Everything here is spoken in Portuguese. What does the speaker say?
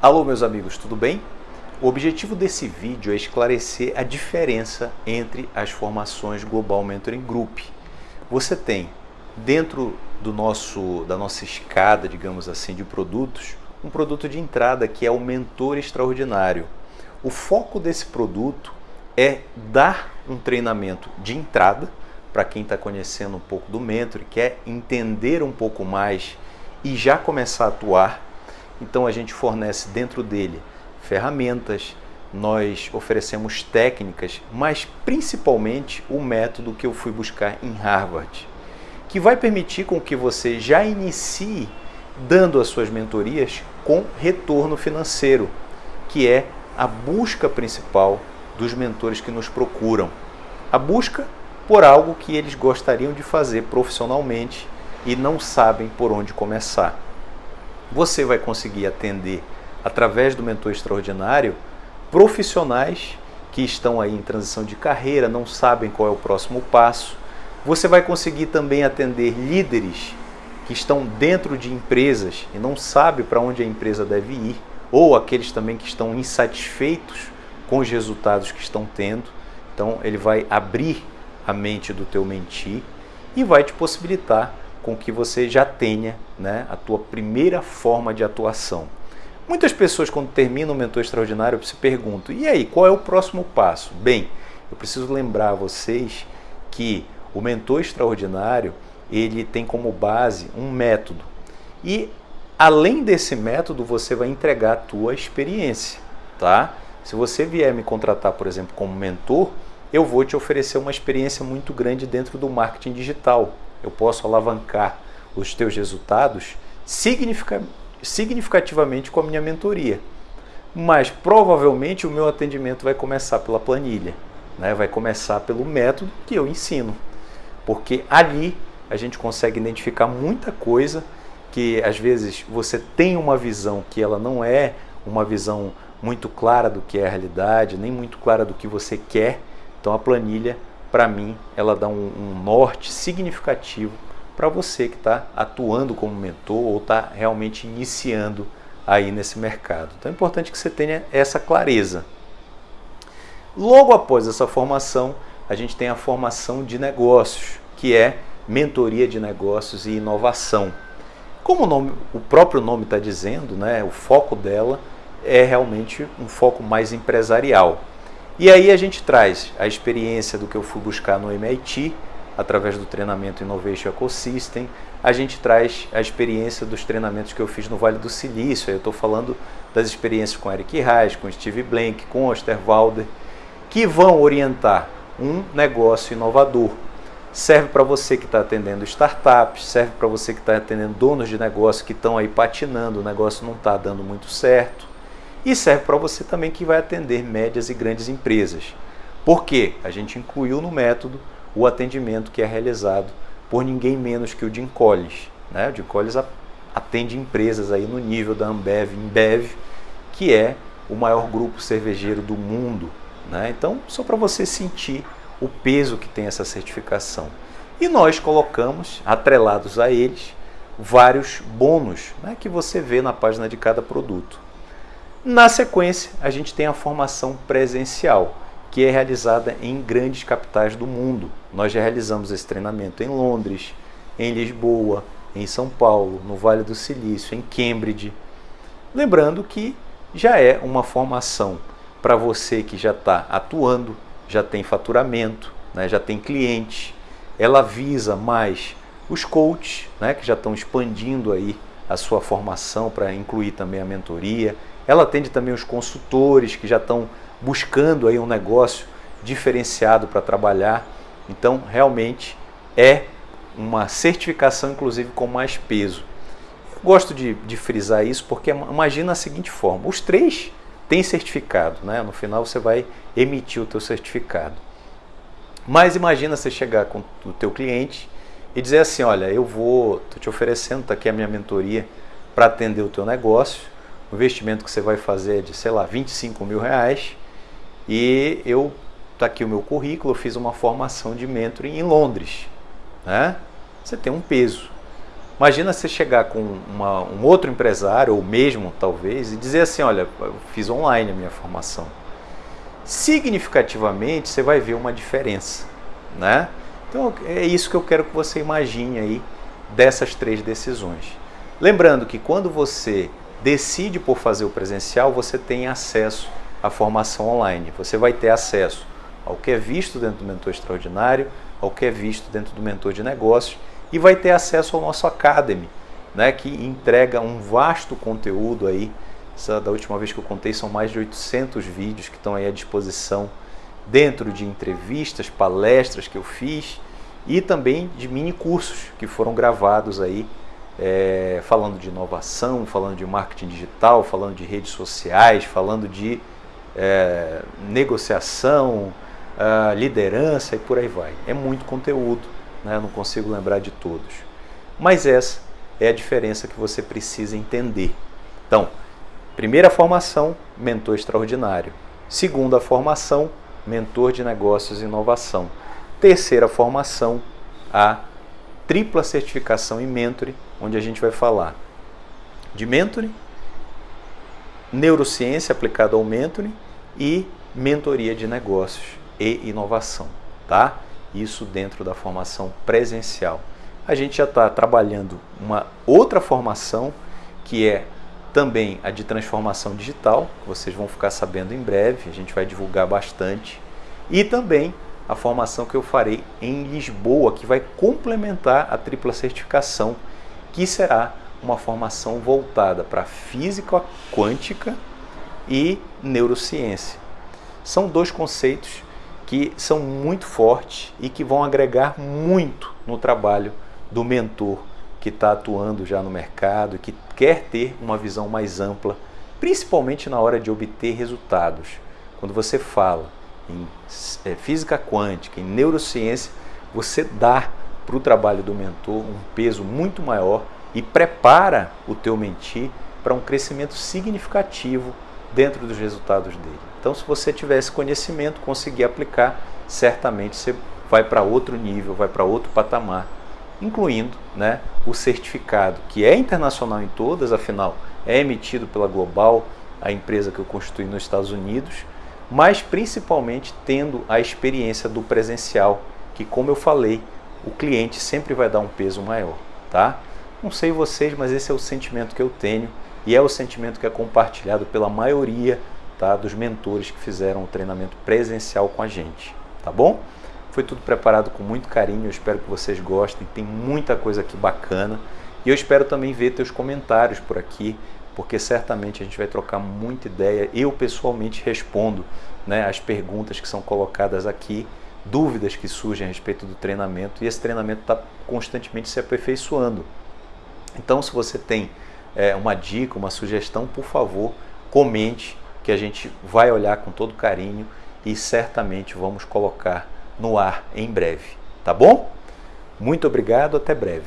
Alô meus amigos, tudo bem? O objetivo desse vídeo é esclarecer a diferença entre as formações Global Mentoring Group. Você tem dentro do nosso, da nossa escada, digamos assim, de produtos, um produto de entrada que é o Mentor Extraordinário. O foco desse produto é dar um treinamento de entrada para quem está conhecendo um pouco do Mentor e quer entender um pouco mais e já começar a atuar então a gente fornece dentro dele ferramentas, nós oferecemos técnicas, mas principalmente o método que eu fui buscar em Harvard, que vai permitir com que você já inicie dando as suas mentorias com retorno financeiro, que é a busca principal dos mentores que nos procuram. A busca por algo que eles gostariam de fazer profissionalmente e não sabem por onde começar você vai conseguir atender através do mentor extraordinário profissionais que estão aí em transição de carreira, não sabem qual é o próximo passo. Você vai conseguir também atender líderes que estão dentro de empresas e não sabem para onde a empresa deve ir, ou aqueles também que estão insatisfeitos com os resultados que estão tendo. Então ele vai abrir a mente do teu mentir e vai te possibilitar com que você já tenha né, a tua primeira forma de atuação. Muitas pessoas, quando terminam o mentor extraordinário, se perguntam: e aí, qual é o próximo passo? Bem, eu preciso lembrar a vocês que o mentor extraordinário ele tem como base um método. E além desse método, você vai entregar a tua experiência, tá? Se você vier me contratar, por exemplo, como mentor, eu vou te oferecer uma experiência muito grande dentro do marketing digital eu posso alavancar os teus resultados significativamente com a minha mentoria. Mas provavelmente o meu atendimento vai começar pela planilha, né? vai começar pelo método que eu ensino. Porque ali a gente consegue identificar muita coisa que às vezes você tem uma visão que ela não é uma visão muito clara do que é a realidade, nem muito clara do que você quer. Então a planilha para mim, ela dá um, um norte significativo para você que está atuando como mentor ou está realmente iniciando aí nesse mercado. Então é importante que você tenha essa clareza. Logo após essa formação, a gente tem a formação de negócios, que é mentoria de negócios e inovação. Como o, nome, o próprio nome está dizendo, né, o foco dela é realmente um foco mais empresarial. E aí a gente traz a experiência do que eu fui buscar no MIT, através do treinamento Innovation Ecosystem, a gente traz a experiência dos treinamentos que eu fiz no Vale do Silício, eu estou falando das experiências com Eric Reis, com Steve Blank, com Osterwalder, que vão orientar um negócio inovador. Serve para você que está atendendo startups, serve para você que está atendendo donos de negócio que estão aí patinando, o negócio não está dando muito certo e serve para você também que vai atender médias e grandes empresas. Por quê? A gente incluiu no método o atendimento que é realizado por ninguém menos que o Jim Collins. Né? O Jim Collins atende empresas aí no nível da Ambev, Embev, que é o maior grupo cervejeiro do mundo. Né? Então, só para você sentir o peso que tem essa certificação. E nós colocamos, atrelados a eles, vários bônus né, que você vê na página de cada produto. Na sequência, a gente tem a formação presencial, que é realizada em grandes capitais do mundo. Nós já realizamos esse treinamento em Londres, em Lisboa, em São Paulo, no Vale do Silício, em Cambridge. Lembrando que já é uma formação para você que já está atuando, já tem faturamento, né, já tem cliente. Ela visa mais os coaches, né, que já estão expandindo aí a sua formação para incluir também a mentoria ela atende também os consultores que já estão buscando aí um negócio diferenciado para trabalhar. Então, realmente é uma certificação, inclusive, com mais peso. Eu gosto de, de frisar isso porque imagina a seguinte forma, os três têm certificado, né? no final você vai emitir o teu certificado. Mas imagina você chegar com o teu cliente e dizer assim, olha, eu vou, estou te oferecendo, está aqui a minha mentoria para atender o teu negócio, o investimento que você vai fazer de, sei lá, 25 mil reais e eu, tá aqui o meu currículo, eu fiz uma formação de mentoring em Londres, né? Você tem um peso. Imagina você chegar com uma, um outro empresário, ou mesmo talvez, e dizer assim: olha, eu fiz online a minha formação. Significativamente você vai ver uma diferença. Né? Então é isso que eu quero que você imagine aí dessas três decisões. Lembrando que quando você decide por fazer o presencial, você tem acesso à formação online. Você vai ter acesso ao que é visto dentro do Mentor Extraordinário, ao que é visto dentro do Mentor de Negócios e vai ter acesso ao nosso Academy, né, que entrega um vasto conteúdo aí. Essa, da última vez que eu contei são mais de 800 vídeos que estão aí à disposição dentro de entrevistas, palestras que eu fiz e também de mini cursos que foram gravados aí é, falando de inovação, falando de marketing digital, falando de redes sociais, falando de é, negociação, uh, liderança e por aí vai. É muito conteúdo né? não consigo lembrar de todos. Mas essa é a diferença que você precisa entender. Então, primeira formação, mentor extraordinário. Segunda formação, mentor de negócios e inovação. Terceira formação, a tripla certificação em mentoring, onde a gente vai falar de mentoring, neurociência aplicada ao mentoring e mentoria de negócios e inovação, tá? isso dentro da formação presencial. A gente já está trabalhando uma outra formação que é também a de transformação digital, vocês vão ficar sabendo em breve, a gente vai divulgar bastante, e também a formação que eu farei em Lisboa, que vai complementar a tripla certificação, que será uma formação voltada para física quântica e neurociência. São dois conceitos que são muito fortes e que vão agregar muito no trabalho do mentor que está atuando já no mercado e que quer ter uma visão mais ampla, principalmente na hora de obter resultados. Quando você fala em é, física quântica, em neurociência, você dá para o trabalho do mentor um peso muito maior e prepara o teu mentir para um crescimento significativo dentro dos resultados dele. Então, se você tiver esse conhecimento, conseguir aplicar, certamente você vai para outro nível, vai para outro patamar, incluindo né, o certificado, que é internacional em todas, afinal, é emitido pela Global, a empresa que eu constituí nos Estados Unidos, mas principalmente tendo a experiência do presencial, que como eu falei, o cliente sempre vai dar um peso maior, tá? Não sei vocês, mas esse é o sentimento que eu tenho e é o sentimento que é compartilhado pela maioria tá, dos mentores que fizeram o treinamento presencial com a gente, tá bom? Foi tudo preparado com muito carinho, eu espero que vocês gostem, tem muita coisa aqui bacana e eu espero também ver teus comentários por aqui, porque certamente a gente vai trocar muita ideia. Eu pessoalmente respondo né, as perguntas que são colocadas aqui, dúvidas que surgem a respeito do treinamento e esse treinamento está constantemente se aperfeiçoando. Então, se você tem é, uma dica, uma sugestão, por favor, comente que a gente vai olhar com todo carinho e certamente vamos colocar no ar em breve, tá bom? Muito obrigado, até breve.